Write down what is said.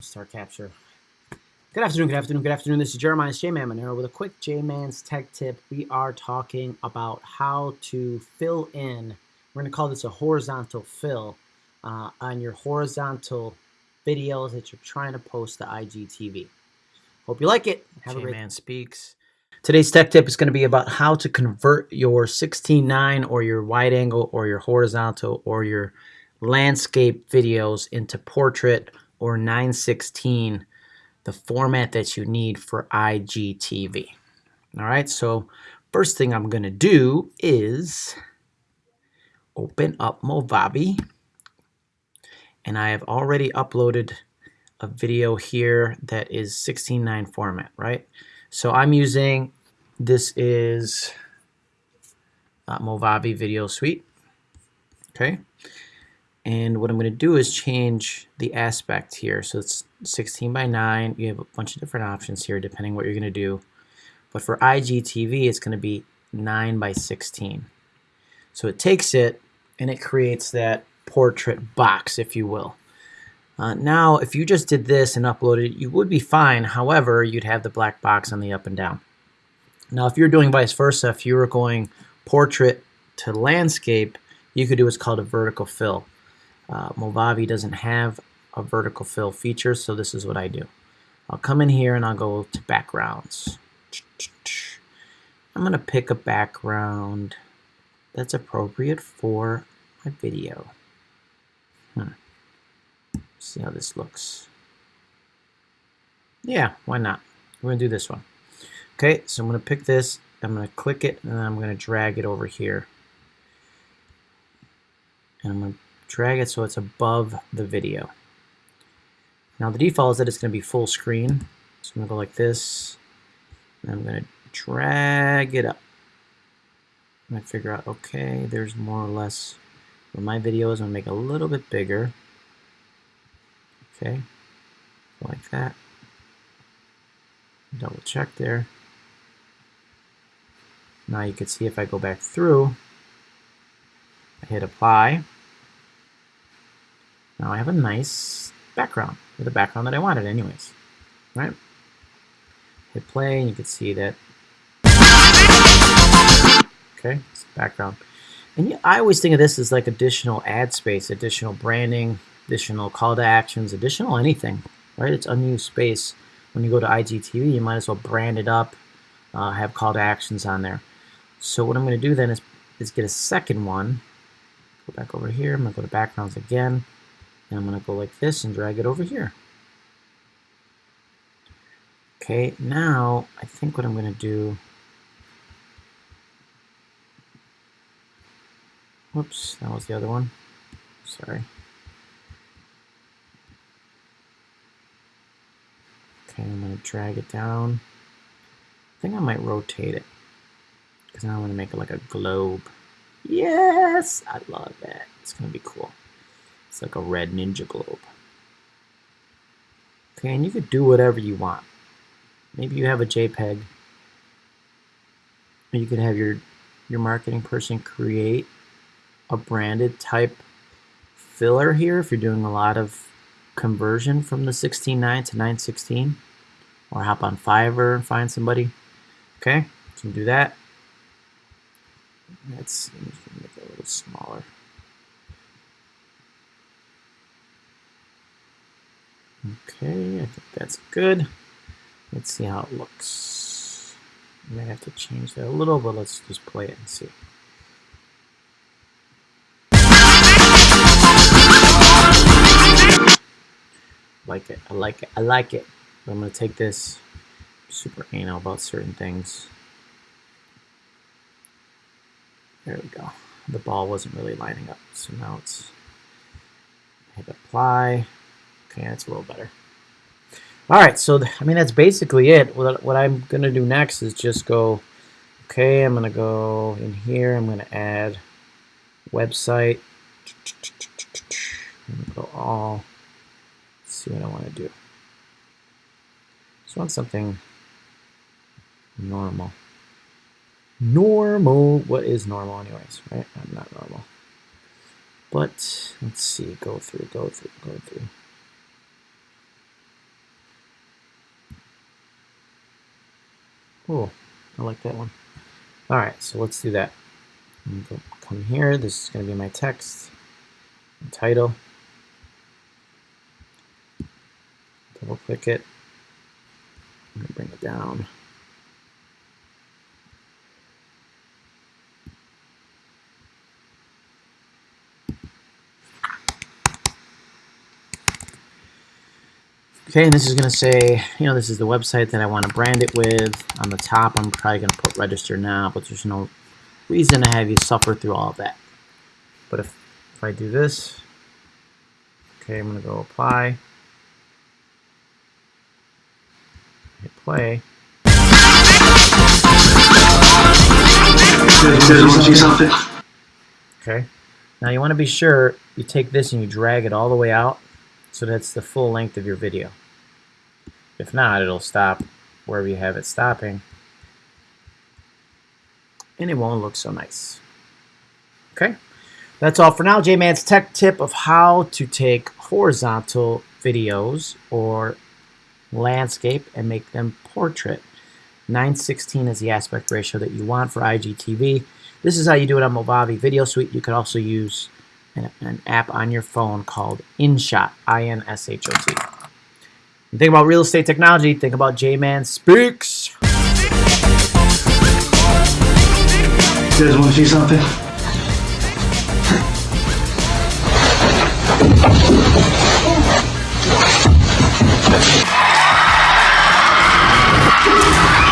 Star capture. Good afternoon, good afternoon, good afternoon. This is Jeremiah J-Man Monero with a quick J-Man's tech tip. We are talking about how to fill in, we're going to call this a horizontal fill uh, on your horizontal videos that you're trying to post to IGTV. Hope you like it. Have J-Man Speaks. Today's tech tip is going to be about how to convert your 16.9 or your wide angle or your horizontal or your landscape videos into portrait or 916, the format that you need for IGTV. All right, so first thing I'm going to do is open up Movavi. And I have already uploaded a video here that is 16.9 format, right? So I'm using, this is uh, Movavi Video Suite. Okay. And what I'm going to do is change the aspect here. So it's 16 by 9. You have a bunch of different options here depending what you're going to do. But for IGTV, it's going to be 9 by 16. So it takes it and it creates that portrait box, if you will. Uh, now, if you just did this and uploaded it, you would be fine. However, you'd have the black box on the up and down. Now, if you're doing vice versa, if you were going portrait to landscape, you could do what's called a vertical fill. Uh, Movavi doesn't have a vertical fill feature, so this is what I do. I'll come in here and I'll go to backgrounds. I'm going to pick a background that's appropriate for my video. Hmm. See how this looks. Yeah, why not? We're going to do this one. Okay, so I'm going to pick this, I'm going to click it, and I'm going to drag it over here. And I'm going to drag it so it's above the video. Now the default is that it's going to be full screen. So I'm going to go like this. And I'm going to drag it up. Going to figure out, okay, there's more or less where my video is. I'm going to make a little bit bigger. Okay, like that. Double check there. Now you can see if I go back through, I hit apply. Now I have a nice background, with the background that I wanted anyways, right? Hit play and you can see that, okay, it's background. And I always think of this as like additional ad space, additional branding, additional call to actions, additional anything, right? It's unused space. When you go to IGTV, you might as well brand it up, uh, have call to actions on there. So what I'm going to do then is, is get a second one. Go back over here. I'm going to go to backgrounds again. And I'm going to go like this and drag it over here. Okay, now I think what I'm going to do, whoops, that was the other one, sorry. Okay, I'm going to drag it down. I think I might rotate it because now I'm going to make it like a globe. Yes, I love that. It's going to be cool. It's like a red ninja globe. Okay, and you could do whatever you want. Maybe you have a JPEG. You could have your, your marketing person create a branded type filler here if you're doing a lot of conversion from the 16.9 to 9.16. Or hop on Fiverr and find somebody. Okay, so do that. Let's make it a little smaller. Okay, I think that's good. Let's see how it looks. I may have to change that a little, but let's just play it and see. like it, I like it, I like it. But I'm to take this super anal about certain things. There we go. The ball wasn't really lining up, so now it's hit apply. Okay, that's a little better. All right, so I mean that's basically it. What, what I'm gonna do next is just go. Okay, I'm gonna go in here. I'm gonna add website. go all. Let's see what I want to do. Just want something normal. Normal. What is normal, anyways? Right? I'm not normal. But let's see. Go through. Go through. Go through. Cool. I like that one. All right, so let's do that. Come here. This is going to be my text, title. Double click it. I'm going to bring it down. Okay, and this is going to say, you know, this is the website that I want to brand it with. On the top, I'm probably going to put register now, but there's no reason to have you suffer through all of that. But if, if I do this, okay, I'm going to go apply, hit play. Okay, now you want to be sure you take this and you drag it all the way out so that's the full length of your video. If not, it'll stop wherever you have it stopping. And it won't look so nice. Okay, that's all for now. J-Man's tech tip of how to take horizontal videos or landscape and make them portrait. 916 is the aspect ratio that you want for IGTV. This is how you do it on Movavi Video Suite. You could also use an, an app on your phone called InShot, I-N-S-H-O-T. Think about real estate technology, think about J-Man Speaks. You guys want to see something?